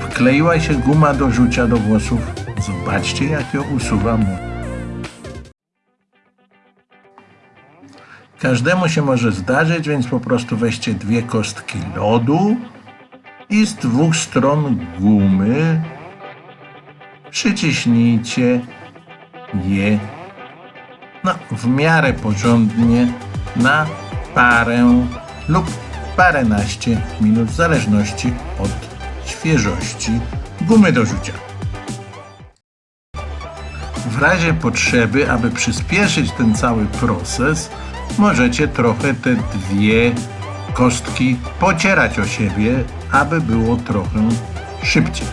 Wkleiła się guma do rzucia do włosów. Zobaczcie, jak ją. Każdemu się może zdarzyć, więc po prostu weźcie dwie kostki lodu i z dwóch stron gumy przyciśnijcie je no, w miarę porządnie na parę lub paręnaście minut w zależności od świeżości gumy do rzucia. W razie potrzeby, aby przyspieszyć ten cały proces, możecie trochę te dwie kostki pocierać o siebie, aby było trochę szybciej.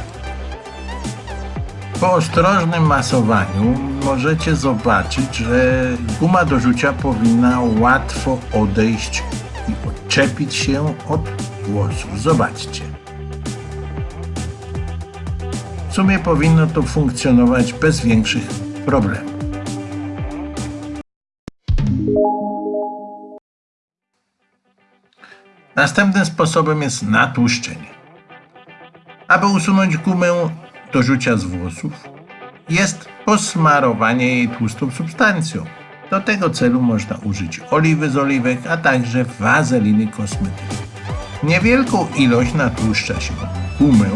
Po ostrożnym masowaniu możecie zobaczyć, że guma do rzucia powinna łatwo odejść i odczepić się od włosów. Zobaczcie. W sumie powinno to funkcjonować bez większych problemów. Następnym sposobem jest natłuszczenie. Aby usunąć gumę do rzucia z włosów, jest posmarowanie jej tłustą substancją. Do tego celu można użyć oliwy z oliwek, a także wazeliny kosmetycznej. Niewielką ilość natłuszcza się gumę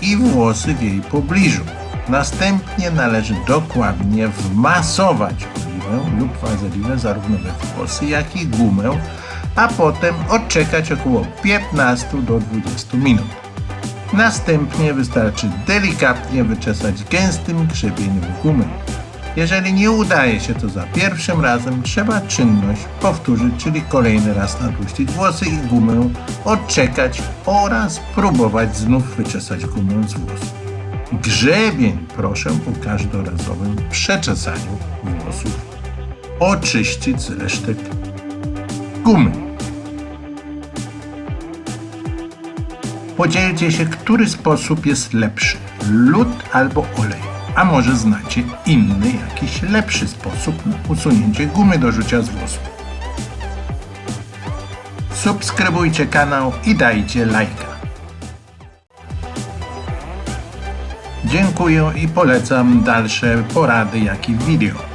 i włosy w jej pobliżu. Następnie należy dokładnie wmasować oliwę lub wazelinę zarówno we włosy, jak i gumę, a potem odczekać około 15 do 20 minut. Następnie wystarczy delikatnie wyczesać gęstym grzebieniem gumy. Jeżeli nie udaje się to za pierwszym razem, trzeba czynność powtórzyć, czyli kolejny raz natłuścić włosy i gumę, odczekać oraz próbować znów wyczesać gumę z włosów. Grzebień proszę po każdorazowym przeczesaniu włosów oczyścić z resztek gumy. Podzielcie się, który sposób jest lepszy, lód albo olej. A może znacie inny, jakiś lepszy sposób na usunięcie gumy do rzucia z włosów. Subskrybujcie kanał i dajcie lajka. Dziękuję i polecam dalsze porady, jak i wideo.